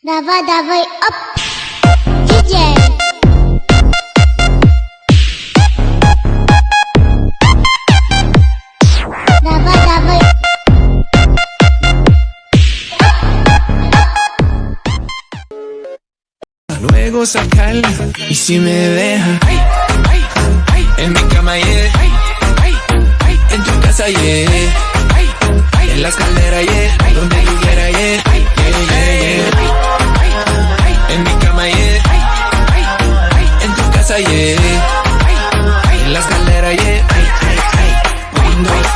Давай, давай, оп, диджей. Luego sacarla y si me deja en mi cama yeah. en tu casa yeah. en la escalera yeah. donde quiera yeah. En la escalera, yeah. Ay, ay, ay. Windows